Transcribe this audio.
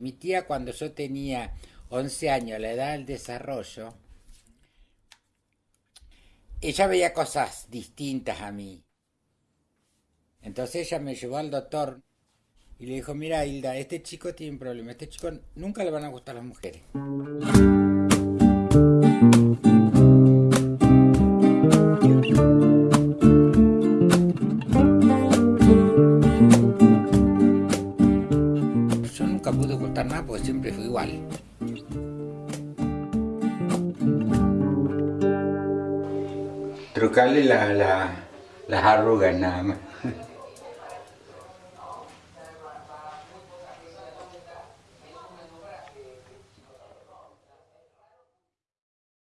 Mi tía cuando yo tenía 11 años, la edad del desarrollo, ella veía cosas distintas a mí. Entonces ella me llevó al doctor y le dijo, mira Hilda, este chico tiene un problema, este chico nunca le van a gustar las mujeres. Nunca pude ocultar nada porque siempre fui igual. Trucarle la, la, las arrugas nada más.